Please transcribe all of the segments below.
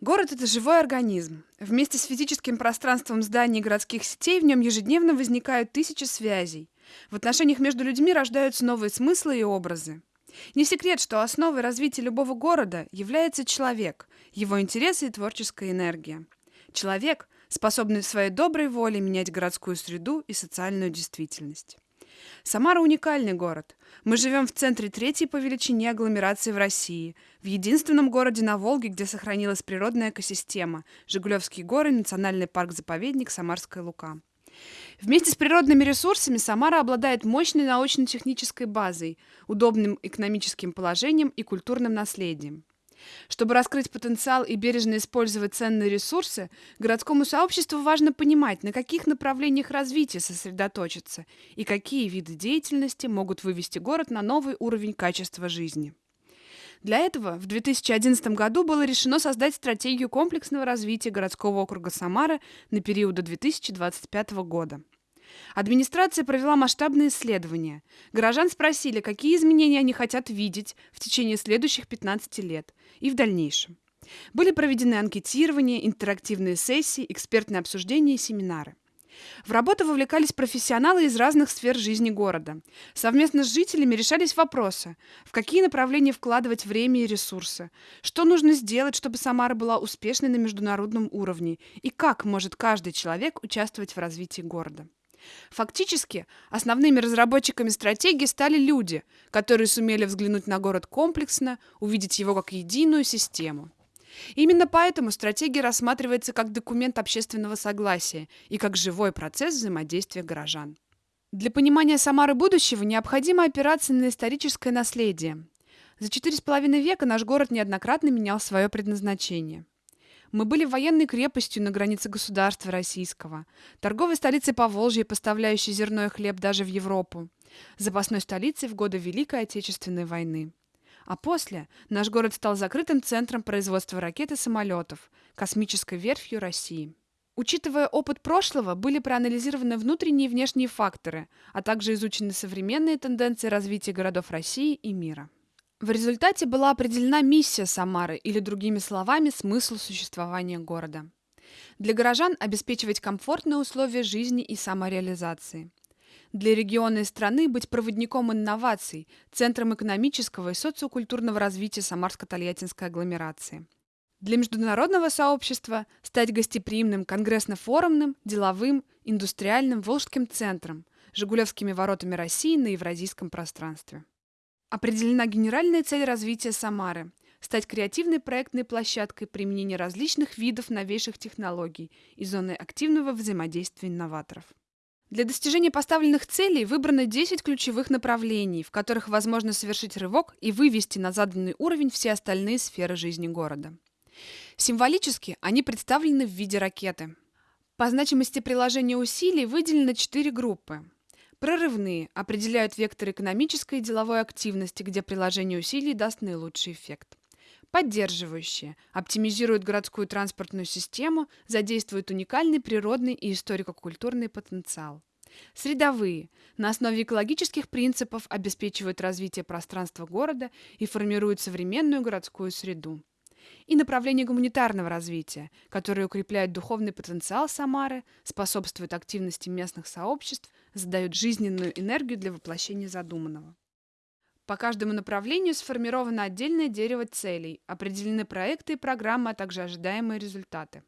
Город – это живой организм. Вместе с физическим пространством зданий и городских сетей в нем ежедневно возникают тысячи связей. В отношениях между людьми рождаются новые смыслы и образы. Не секрет, что основой развития любого города является человек, его интересы и творческая энергия. Человек, способный своей доброй волей менять городскую среду и социальную действительность. Самара – уникальный город. Мы живем в центре третьей по величине агломерации в России, в единственном городе на Волге, где сохранилась природная экосистема – Жигулевские горы, национальный парк-заповедник Самарская Лука. Вместе с природными ресурсами Самара обладает мощной научно-технической базой, удобным экономическим положением и культурным наследием. Чтобы раскрыть потенциал и бережно использовать ценные ресурсы, городскому сообществу важно понимать, на каких направлениях развития сосредоточиться и какие виды деятельности могут вывести город на новый уровень качества жизни. Для этого в 2011 году было решено создать стратегию комплексного развития городского округа Самара на период до 2025 года. Администрация провела масштабные исследования. Горожан спросили, какие изменения они хотят видеть в течение следующих 15 лет и в дальнейшем. Были проведены анкетирования, интерактивные сессии, экспертные обсуждения и семинары. В работу вовлекались профессионалы из разных сфер жизни города. Совместно с жителями решались вопросы, в какие направления вкладывать время и ресурсы, что нужно сделать, чтобы Самара была успешной на международном уровне, и как может каждый человек участвовать в развитии города. Фактически, основными разработчиками стратегии стали люди, которые сумели взглянуть на город комплексно, увидеть его как единую систему. Именно поэтому стратегия рассматривается как документ общественного согласия и как живой процесс взаимодействия горожан. Для понимания Самары будущего необходимо опираться на историческое наследие. За четыре с половиной века наш город неоднократно менял свое предназначение. Мы были военной крепостью на границе государства российского, торговой столицей Поволжья, поставляющей зерно и хлеб даже в Европу, запасной столицей в годы Великой Отечественной войны. А после наш город стал закрытым центром производства ракет и самолетов, космической верфью России. Учитывая опыт прошлого, были проанализированы внутренние и внешние факторы, а также изучены современные тенденции развития городов России и мира. В результате была определена миссия Самары, или другими словами, смысл существования города. Для горожан обеспечивать комфортные условия жизни и самореализации. Для региона и страны быть проводником инноваций, центром экономического и социокультурного развития Самарско-Тольяттинской агломерации. Для международного сообщества стать гостеприимным конгрессно-форумным, деловым, индустриальным волжским центром, Жигулевскими воротами России на евразийском пространстве. Определена генеральная цель развития Самары – стать креативной проектной площадкой применения различных видов новейших технологий и зоной активного взаимодействия инноваторов. Для достижения поставленных целей выбрано 10 ключевых направлений, в которых возможно совершить рывок и вывести на заданный уровень все остальные сферы жизни города. Символически они представлены в виде ракеты. По значимости приложения усилий выделено 4 группы. Прорывные определяют вектор экономической и деловой активности, где приложение усилий даст наилучший эффект. Поддерживающие оптимизируют городскую транспортную систему, задействуют уникальный природный и историко-культурный потенциал. Средовые на основе экологических принципов обеспечивают развитие пространства города и формируют современную городскую среду и направление гуманитарного развития, которое укрепляет духовный потенциал Самары, способствует активности местных сообществ, задает жизненную энергию для воплощения задуманного. По каждому направлению сформировано отдельное дерево целей, определены проекты и программы, а также ожидаемые результаты.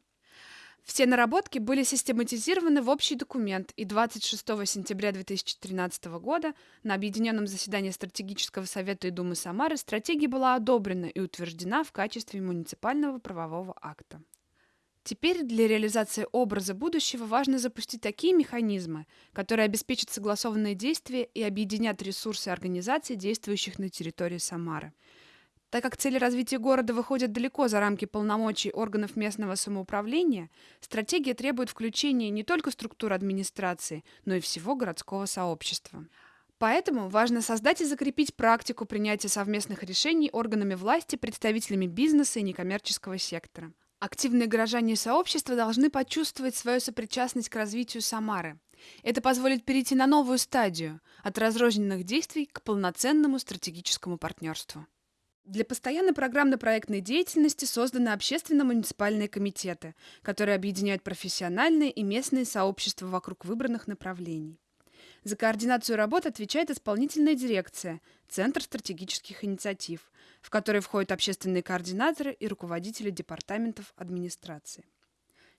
Все наработки были систематизированы в общий документ, и 26 сентября 2013 года на объединенном заседании Стратегического совета и Думы Самары стратегия была одобрена и утверждена в качестве муниципального правового акта. Теперь для реализации образа будущего важно запустить такие механизмы, которые обеспечат согласованные действия и объединят ресурсы организаций, действующих на территории Самары. Так как цели развития города выходят далеко за рамки полномочий органов местного самоуправления, стратегия требует включения не только структур администрации, но и всего городского сообщества. Поэтому важно создать и закрепить практику принятия совместных решений органами власти, представителями бизнеса и некоммерческого сектора. Активные горожане и сообщества должны почувствовать свою сопричастность к развитию Самары. Это позволит перейти на новую стадию – от разрозненных действий к полноценному стратегическому партнерству. Для постоянной программно-проектной деятельности созданы общественно-муниципальные комитеты, которые объединяют профессиональные и местные сообщества вокруг выбранных направлений. За координацию работ отвечает исполнительная дирекция, Центр стратегических инициатив, в который входят общественные координаторы и руководители департаментов администрации.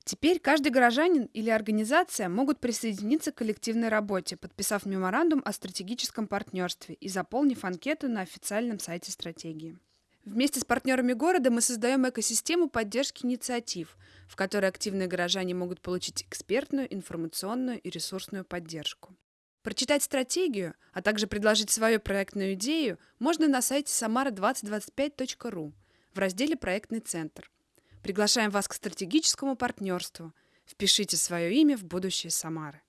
Теперь каждый горожанин или организация могут присоединиться к коллективной работе, подписав меморандум о стратегическом партнерстве и заполнив анкету на официальном сайте стратегии. Вместе с партнерами города мы создаем экосистему поддержки инициатив, в которой активные горожане могут получить экспертную, информационную и ресурсную поддержку. Прочитать стратегию, а также предложить свою проектную идею можно на сайте samara2025.ru в разделе «Проектный центр». Приглашаем вас к стратегическому партнерству. Впишите свое имя в будущее Самары.